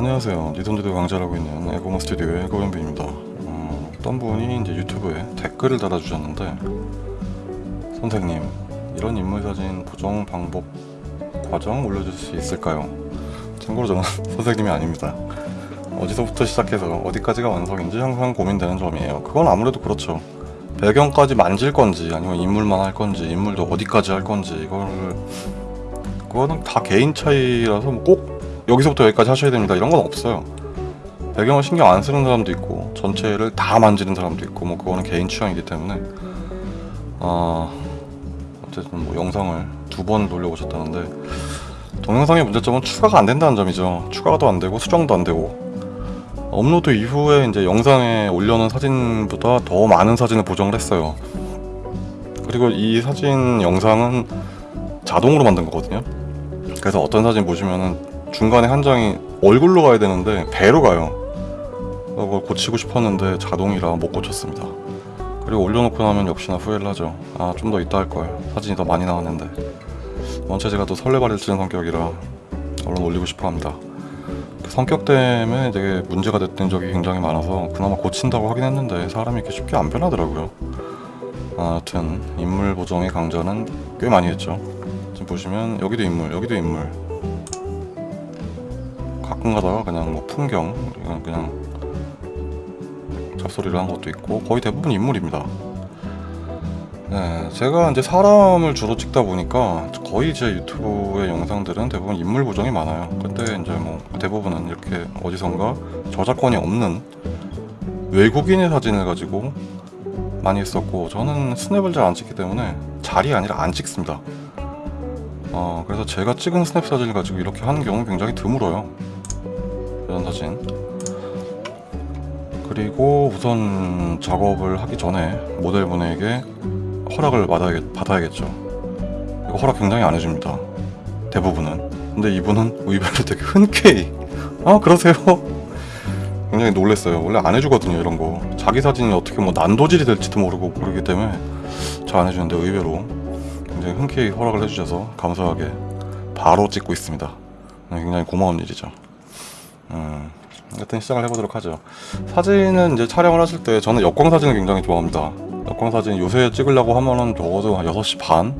안녕하세요. 니돈지도 강좌하고 있는 에고모 스튜디오의 에고연빈입니다. 어, 어떤 분이 이제 유튜브에 댓글을 달아주셨는데 선생님, 이런 인물 사진 보정 방법 과정 올려줄 수 있을까요? 참고로 저는 선생님이 아닙니다. 어디서부터 시작해서 어디까지가 완성인지 항상 고민되는 점이에요. 그건 아무래도 그렇죠. 배경까지 만질 건지 아니면 인물만 할 건지 인물도 어디까지 할 건지 이거를 그거는 다 개인 차이라서 뭐 꼭 여기서부터 여기까지 하셔야 됩니다. 이런 건 없어요. 배경을 신경 안 쓰는 사람도 있고 전체를 다 만지는 사람도 있고 뭐 그거는 개인 취향이기 때문에. 어, 어쨌든 뭐 영상을 두 번 돌려보셨다는데 동영상의 문제점은 추가가 안 된다는 점이죠. 추가도 안 되고 수정도 안 되고. 업로드 이후에 이제 영상에 올려놓은 사진보다 더 많은 사진을 보정을 했어요. 그리고 이 사진 영상은 자동으로 만든 거거든요. 그래서 어떤 사진 보시면은 중간에 한 장이 얼굴로 가야 되는데 배로 가요. 그걸 고치고 싶었는데 자동이라 못 고쳤습니다. 그리고 올려놓고 나면 역시나 후회를 하죠. 아 좀 더 이따 할걸 사진이 더 많이 나왔는데. 원체 제가 또 설레발을 치는 성격이라 얼른 올리고 싶어 합니다. 그 성격 때문에 되게 문제가 됐던 적이 굉장히 많아서 그나마 고친다고 하긴 했는데 사람이 이렇게 쉽게 안 변하더라고요. 아무튼 인물 보정의 강좌는 꽤 많이 했죠. 지금 보시면 여기도 인물 여기도 인물 가끔 가다가 그냥 뭐 풍경 그냥, 그냥 잡소리를 한 것도 있고 거의 대부분 인물입니다. 네, 제가 이제 사람을 주로 찍다 보니까 거의 제 유튜브의 영상들은 대부분 인물 보정이 많아요. 근데 이제 뭐 대부분은 이렇게 어디선가 저작권이 없는 외국인의 사진을 가지고 많이 했었고 저는 스냅을 잘 안 찍기 때문에 잘이 아니라 안 찍습니다. 어, 그래서 제가 찍은 스냅 사진을 가지고 이렇게 하는 경우는 굉장히 드물어요 이런 사진. 그리고 우선 작업을 하기 전에 모델분에게 허락을 받아야겠, 받아야겠죠. 이거 허락 굉장히 안 해줍니다. 대부분은. 근데 이분은 의외로 되게 흔쾌히. 아 그러세요? 굉장히 놀랬어요. 원래 안 해주거든요 이런 거. 자기 사진이 어떻게 뭐 난도질이 될지도 모르고 그러기 때문에 잘 안 해주는데 의외로 굉장히 흔쾌히 허락을 해주셔서 감사하게 바로 찍고 있습니다. 굉장히 고마운 일이죠 음, 하여튼 시작을 해보도록 하죠 사진은 이제 촬영을 하실 때 저는 역광 사진을 굉장히 좋아합니다 역광 사진 요새 찍으려고 하면은 적어도 한 6시 반?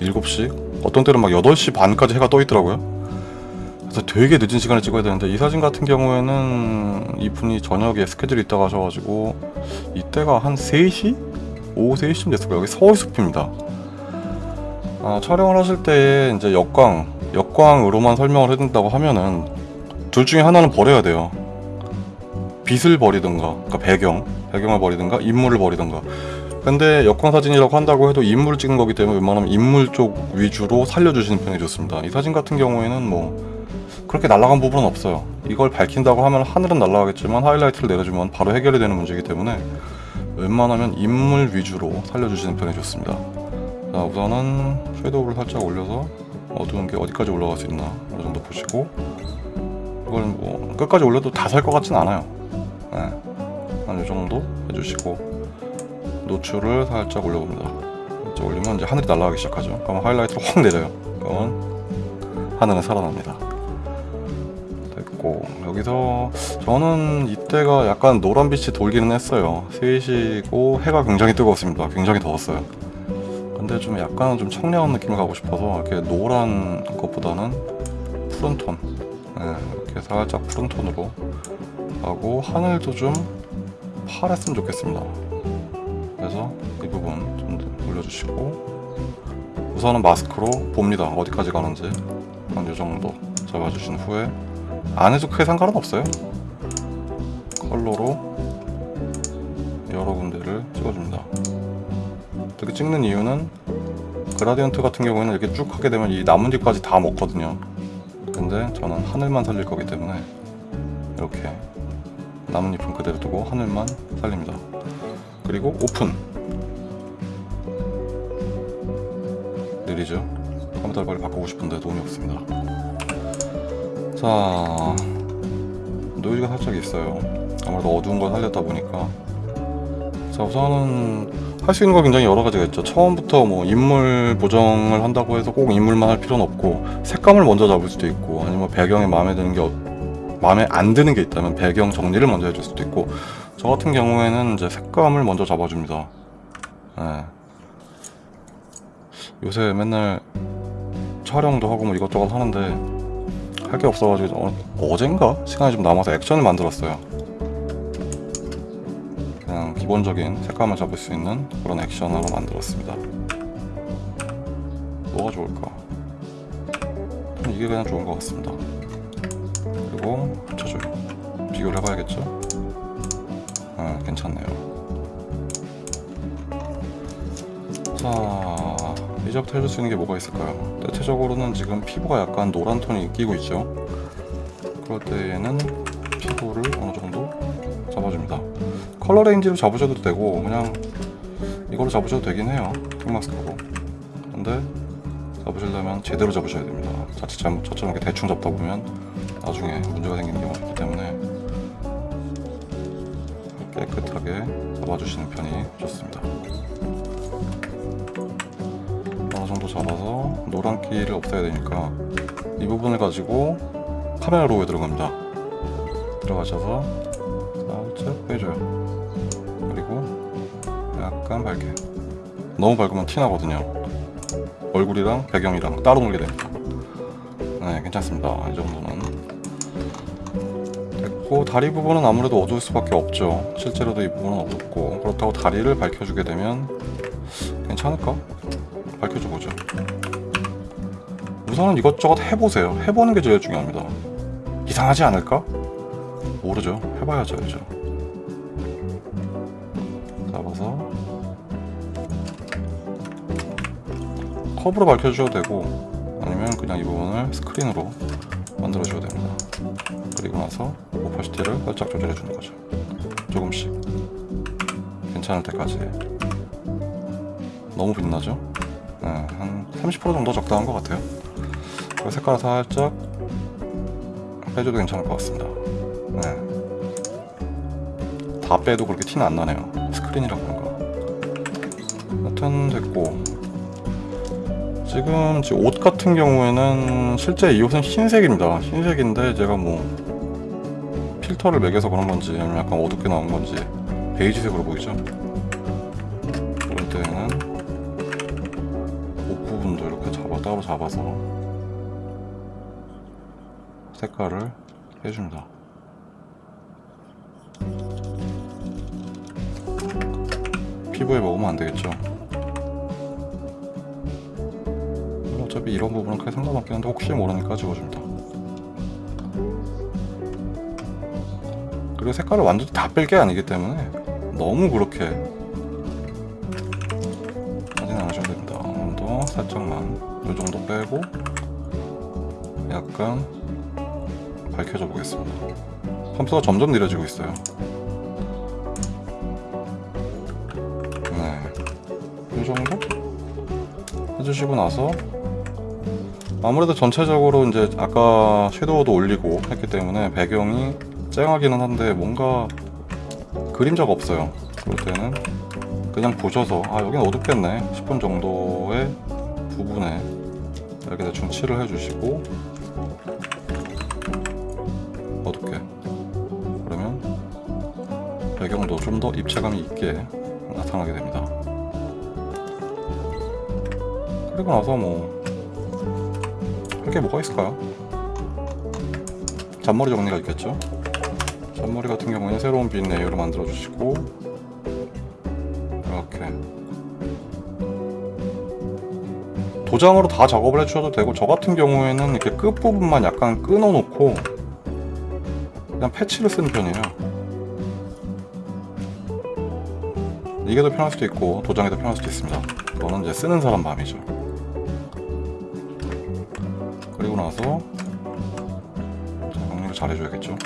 7시? 어떤 때는 막 8시 반까지 해가 떠 있더라고요 그래서 되게 늦은 시간에 찍어야 되는데 이 사진 같은 경우에는 이분이 저녁에 스케줄이 있다고 하셔가지고 이때가 한 3시? 오후 3시쯤 됐을 거예요 여기 서울숲입니다 아, 촬영을 하실 때 이제 역광 역광으로만 설명을 해준다고 하면은 둘 중에 하나는 버려야 돼요. 빛을 버리든가 그러니까 배경 배경을 버리든가 인물을 버리든가. 근데 역광 사진이라고 한다고 해도 인물을 찍은 거기 때문에 웬만하면 인물 쪽 위주로 살려주시는 편이 좋습니다. 이 사진 같은 경우에는 뭐 그렇게 날아간 부분은 없어요. 이걸 밝힌다고 하면 하늘은 날아가겠지만 하이라이트를 내려주면 바로 해결이 되는 문제이기 때문에 웬만하면 인물 위주로 살려주시는 편이 좋습니다. 자 우선은 섀도우를 살짝 올려서 어두운 게 어디까지 올라갈 수 있나 어느 정도 보시고 이걸 뭐 끝까지 올려도 다 살 것 같진 않아요. 네. 한 요정도 해주시고 노출을 살짝 올려봅니다. 살짝 올리면 이제 하늘이 날아가기 시작하죠. 그러면 하이라이트를 확 내려요. 그러면 하늘은 살아납니다. 됐고 여기서 저는 이때가 약간 노란빛이 돌기는 했어요. 3시고 해가 굉장히 뜨거웠습니다. 굉장히 더웠어요. 근데 좀 약간 좀 청량한 느낌을 가고 싶어서 이렇게 노란 것보다는 푸른 톤. 네, 살짝 푸른 톤으로. 하고 하늘도 좀 파랬으면 좋겠습니다. 그래서 이 부분 좀 올려주시고 우선은 마스크로 봅니다. 어디까지 가는지 한 요정도 잡아주신 후에 안 해도 크게 상관은 없어요. 컬러로 여러 군데를 찍어줍니다. 이렇게 찍는 이유는 그라디언트 같은 경우에는 이렇게 쭉 하게 되면 이 나뭇잎까지 다 먹거든요 근데 저는 하늘만 살릴 거기 때문에 이렇게 나뭇잎은 그대로 두고 하늘만 살립니다. 그리고 오픈. 느리죠. 컴퓨터를 빨리 바꾸고 싶은데 돈이 없습니다. 자 노이즈가 살짝 있어요. 아무래도 어두운 걸 살렸다 보니까. 자 우선은 할 수 있는 거 굉장히 여러 가지가 있죠 처음부터 뭐 인물 보정을 한다고 해서 꼭 인물만 할 필요는 없고 색감을 먼저 잡을 수도 있고 아니면 배경에 마음에 드는 게 어, 마음에 안 드는 게 있다면 배경 정리를 먼저 해줄 수도 있고 저 같은 경우에는 이제 색감을 먼저 잡아줍니다. 예. 요새 맨날 촬영도 하고 뭐 이것저것 하는데 할 게 없어가지고 어, 어젠가 시간이 좀 남아서 액션을 만들었어요. 기본적인 색감을 잡을 수 있는 그런 액션으로 만들었습니다. 뭐가 좋을까? 이게 그냥 좋은 것 같습니다. 그리고 합쳐줘요. 비교를 해봐야겠죠? 아, 괜찮네요. 자, 이제부터 해줄 수 있는 게 뭐가 있을까요? 대체적으로는 지금 피부가 약간 노란 톤이 끼고 있죠? 그럴 때에는 피부를 어느 정도. color range로 잡으셔도 되고, 그냥 이걸로 잡으셔도 되긴 해요. 핑마스크로. 근데 잡으시려면 제대로 잡으셔야 됩니다. 자칫 잘못 저처럼 이렇게 대충 잡다 보면 나중에 문제가 생기는 경우가 있기 때문에 깨끗하게 잡아주시는 편이 좋습니다. 어느 정도 잡아서 노란기를 없애야 되니까 이 부분을 가지고 카메라 로우에 들어갑니다. 들어가셔서 살짝 빼줘요. 약간 밝게. 너무 밝으면 티 나거든요. 얼굴이랑 배경이랑 따로 놀게 됩니다. 네, 괜찮습니다. 이 정도는. 됐고, 다리 부분은 아무래도 어두울 수밖에 없죠. 실제로도 이 부분은 어둡고, 그렇다고 다리를 밝혀주게 되면 괜찮을까? 밝혀줘 보죠. 우선은 이것저것 해보세요. 해보는 게 제일 중요합니다. 이상하지 않을까? 모르죠. 해봐야죠, 알죠. 컵으로 밝혀주셔도 되고 아니면 그냥 이 부분을 스크린으로 만들어 주셔도 됩니다. 그리고 나서 오퍼시티를 살짝 조절해 주는 거죠. 조금씩. 괜찮을 때까지. 너무 빛나죠? 네, 한30% 정도 적당한 것 같아요. 색깔을 살짝 빼줘도 괜찮을 것 같습니다. 네. 다 빼도 그렇게 티는 안 나네요. 스크린이라 그런가 여튼 됐고 지금 옷 같은 경우에는 실제 이 옷은 흰색입니다. 흰색인데 제가 뭐 필터를 먹여서 그런 건지 아니면 약간 어둡게 나온 건지 베이지색으로 보이죠? 그럴 때는 옷 부분도 이렇게 잡아 따로 잡아서 색깔을 해줍니다. 피부에 먹으면 안 되겠죠? 어차피 이런 부분은 크게 상관없긴 한데 혹시 모르니까 지워줍니다. 그리고 색깔을 완전히 다 뺄 게 아니기 때문에 너무 그렇게 하진 않으셔도 됩니다. 어느 정도? 살짝만. 이 정도 빼고 약간 밝혀져 보겠습니다. 펌프가 점점 느려지고 있어요. 네, 이 정도? 해주시고 나서 아무래도 전체적으로 이제 아까 섀도우도 올리고 했기 때문에 배경이 쨍하기는 한데 뭔가 그림자가 없어요. 그럴 때는 그냥 보셔서 아 여긴 어둡겠네 싶은 정도의 부분에 이렇게 대충 칠을 해주시고 어둡게 그러면 배경도 좀 더 입체감이 있게 나타나게 됩니다. 그리고 나서 뭐할 게 뭐가 있을까요? 잔머리 정리가 있겠죠? 잔머리 같은 경우에는 새로운 빈 layer를 만들어 주시고 이렇게 도장으로 다 작업을 해주셔도 되고 저 같은 경우에는 이렇게 끝부분만 약간 끊어 놓고 그냥 패치를 쓰는 편이에요 이게 더 편할 수도 있고 도장이 더 편할 수도 있습니다 그거는 이제 쓰는 사람 마음이죠 나서 자, 정리를 잘 해줘야겠죠?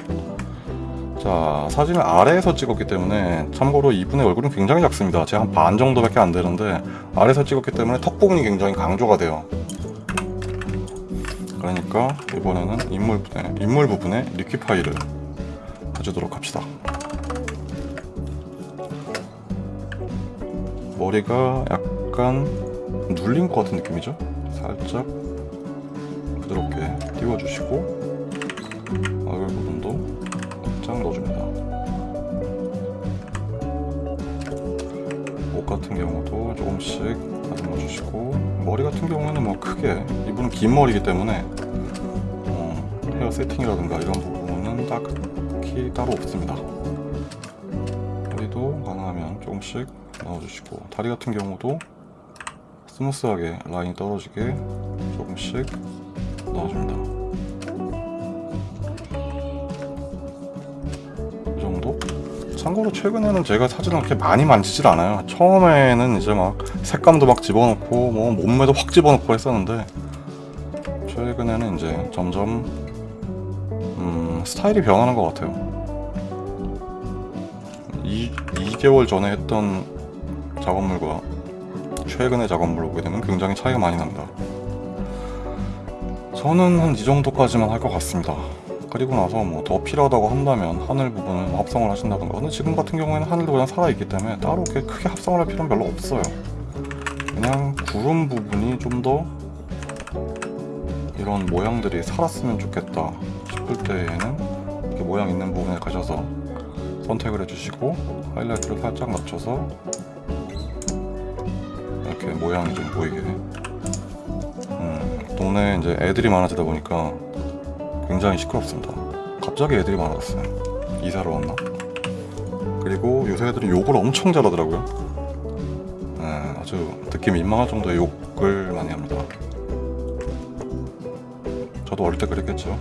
자 사진을 아래에서 찍었기 때문에 참고로 이분의 얼굴은 굉장히 작습니다. 제가 한반 정도밖에 안 되는데 아래에서 찍었기 때문에 턱 부분이 굉장히 강조가 돼요. 그러니까 이번에는 인물 부분에, 인물 부분에 리퀴파이를 해주도록 합시다. 머리가 약간 눌린 것 같은 느낌이죠? 살짝 띄워주시고 얼굴 부분도 살짝 넣어줍니다. 옷 같은 경우도 조금씩 다듬어 주시고 머리 같은 경우에는 뭐 크게 이분은 긴 머리이기 때문에 어, 헤어 세팅이라든가 이런 부분은 딱히 따로 없습니다. 머리도 가능하면 조금씩 넣어주시고 다리 같은 경우도 스무스하게 라인이 떨어지게 조금씩 넣어줍니다. 참고로 최근에는 제가 사진을 그렇게 많이 만지질 않아요. 처음에는 이제 막 색감도 막 집어넣고 뭐 몸매도 확 집어넣고 했었는데 최근에는 이제 점점 음, 스타일이 변하는 것 같아요. 이, 2개월 전에 했던 작업물과 최근의 작업물을 보게 되면 굉장히 차이가 많이 납니다. 저는 한 이 정도까지만 할 것 같습니다. 그리고 나서 뭐 더 필요하다고 한다면 하늘 부분을 뭐 합성을 하신다던가. 근데 지금 같은 경우에는 하늘도 그냥 살아있기 때문에 따로 이렇게 크게 합성을 할 필요는 별로 없어요. 그냥 구름 부분이 좀 더 이런 모양들이 살았으면 좋겠다 싶을 때에는 이렇게 모양 있는 부분에 가셔서 선택을 해주시고 하이라이트를 살짝 낮춰서 이렇게 모양이 좀 보이게. 음, 동네에 이제 애들이 많아지다 보니까 굉장히 시끄럽습니다. 갑자기 애들이 많아졌어요. 이사를 왔나? 그리고 요새 애들은 욕을 엄청 잘하더라고요. 네, 아주 듣기 민망할 정도의 욕을 많이 합니다. 저도 어릴 때 그랬겠죠.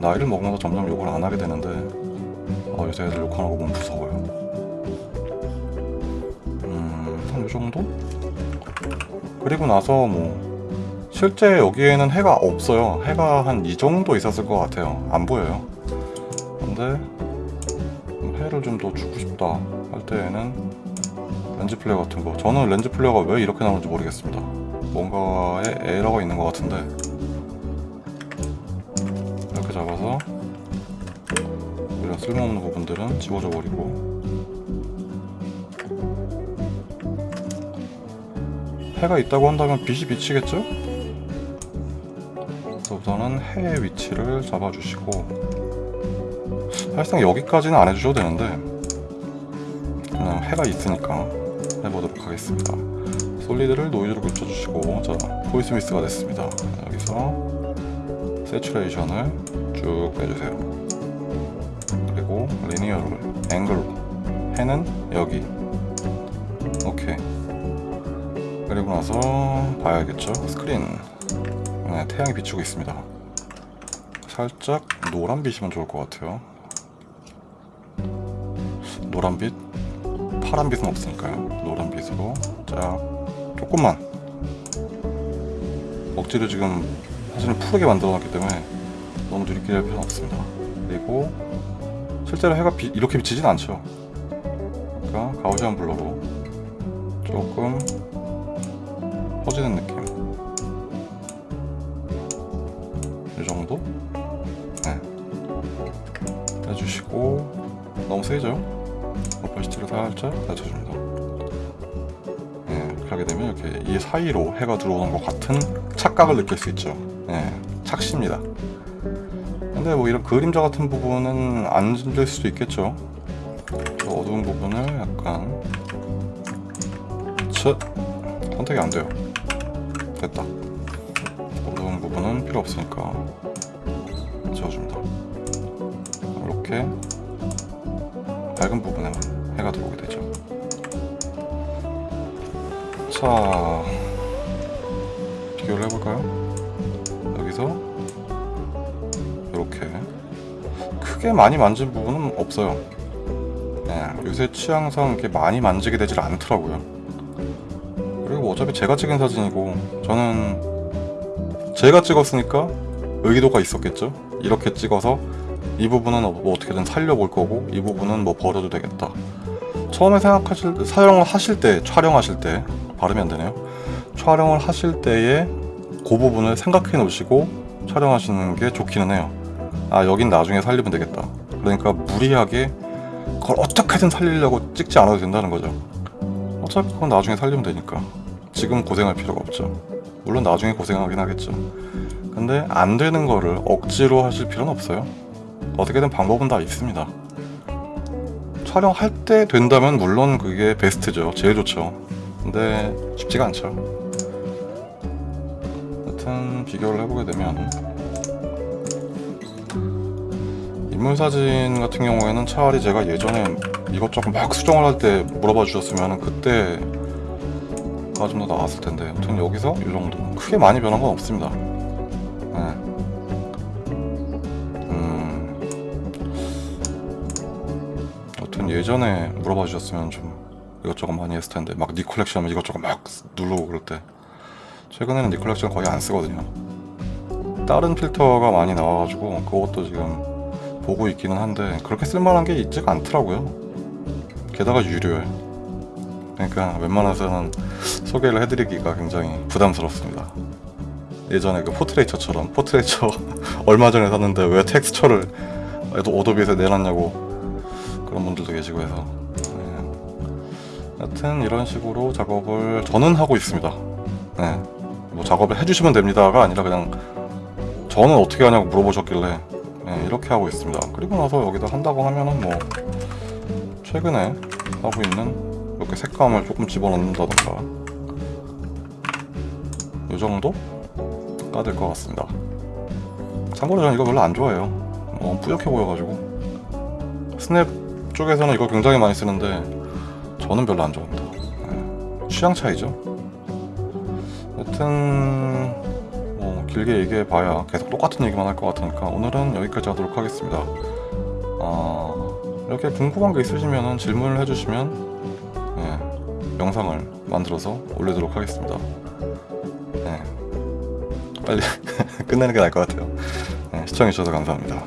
나이를 먹으면서 점점 욕을 안 하게 되는데 어, 요새 애들 욕하는 거 보면 무서워요. 음, 한요 정도? 그리고 나서 뭐 실제 여기에는 해가 없어요. 해가 한 이 정도 있었을 것 같아요. 안 보여요. 근데 해를 좀 더 주고 싶다 할 때에는 lens flare 같은 거. 저는 lens flare가 왜 이렇게 나오는지 모르겠습니다. 뭔가에 에러가 있는 것 같은데 이렇게 잡아서 이런 쓸모없는 부분들은 지워져 버리고 해가 있다고 한다면 빛이 비치겠죠? 우선은 해의 위치를 잡아주시고 사실상 여기까지는 안 해주셔도 되는데 그냥 해가 있으니까 해보도록 하겠습니다. solid를 noise로 붙여주시고 자 보이스 미스가 됐습니다. 여기서 saturation을 쭉 빼주세요. 그리고 linear를 angle로. 해는 여기. 오케이. 그리고 나서 봐야겠죠? 스크린 네, 태양이 비추고 있습니다. 살짝 노란빛이면 좋을 것 같아요. 노란빛 파란빛은 없으니까요. 노란빛으로 쫙 조금만. 억지로 지금 사진을 푸르게 만들어 놨기 때문에 너무 누리끼리 할 필요는 없습니다. 그리고 실제로 해가 비, 이렇게 비치진 않죠. 그러니까 가우시안 블러로 조금 퍼지는 느낌 정도? 네. 해주시고. 너무 세죠? 오퍼시티를 살짝 낮춰줍니다. 네, 이렇게 하게 되면 이렇게 이 사이로 해가 들어오는 것 같은 착각을 느낄 수 있죠. 네, 착시입니다. 근데 뭐 이런 그림자 같은 부분은 안 될 수도 있겠죠? 저 어두운 부분을 약간 첫 선택이 안 돼요. 됐다. 어두운 부분은 필요 없으니까 지워줍니다. 이렇게 밝은 부분에만 해가 들어오게 되죠. 자 비교를 해볼까요? 여기서 이렇게. 크게 많이 만진 부분은 없어요. 네, 요새 취향상 이렇게 많이 만지게 되질 않더라고요. 그리고 뭐 어차피 제가 찍은 사진이고 저는 제가 찍었으니까 의도가 있었겠죠 이렇게 찍어서 이 부분은 뭐 어떻게든 살려볼 거고 이 부분은 뭐 버려도 되겠다. 처음에 생각하실 때 사용을 하실 때 촬영하실 때 발음이 안 되네요. 촬영을 하실 때에 그 부분을 생각해 놓으시고 촬영하시는 게 좋기는 해요. 아 여긴 나중에 살리면 되겠다. 그러니까 무리하게 그걸 어떻게든 살리려고 찍지 않아도 된다는 거죠. 어차피 그건 나중에 살리면 되니까. 지금 고생할 필요가 없죠. 물론 나중에 고생하긴 하겠죠 근데 안 되는 거를 억지로 하실 필요는 없어요. 어떻게든 방법은 다 있습니다. 촬영할 때 된다면 물론 그게 베스트죠. 제일 좋죠. 근데 쉽지가 않죠. 여튼 비교를 해보게 되면 인물 사진 같은 경우에는 차라리 제가 예전에 이것저것 막 수정을 할 때 물어봐 주셨으면 그때 가 좀 더 나았을 텐데 여튼 여기서 이 정도 크게 많이 변한 건 없습니다. 예전에 물어봐 주셨으면 좀 이것저것 많이 했을 텐데 막 니콜렉션 하면 이것저것 막 누르고 그럴 때 최근에는 Nik Collection 거의 안 쓰거든요. 다른 필터가 많이 나와가지고 그것도 지금 보고 있기는 한데 그렇게 쓸만한 게 있지가 않더라고요. 게다가 유료에. 그러니까 웬만해서는 소개를 해드리기가 굉장히 부담스럽습니다. 예전에 그 Portraiture처럼 Portraiture 얼마 전에 샀는데 왜 텍스처를 또 Adobe에서 내놨냐고 그런 분들도 계시고 해서 네. 여튼 이런 식으로 작업을 저는 하고 있습니다. 네. 뭐 작업을 해주시면 됩니다가 아니라 그냥 저는 어떻게 하냐고 물어보셨길래 네, 이렇게 하고 있습니다. 그리고 나서 여기다 한다고 하면은 뭐 최근에 하고 있는 이렇게 색감을 조금 집어넣는다던가 이 정도 까될 것 같습니다. 참고로 저는 이거 별로 안 좋아해요. 너무 뿌옇게 보여가지고 스냅 쪽에서는 이거 굉장히 많이 쓰는데 저는 별로 안 좋아합니다. 네, 취향 차이죠. 여튼 뭐 길게 얘기해 봐야 계속 똑같은 얘기만 할 것 같으니까 오늘은 여기까지 하도록 하겠습니다. 어, 이렇게 궁금한 게 있으시면 질문을 해주시면 예, 영상을 만들어서 올리도록 하겠습니다. 예, 빨리 끝내는 게 나을 것 같아요. 예, 시청해주셔서 감사합니다.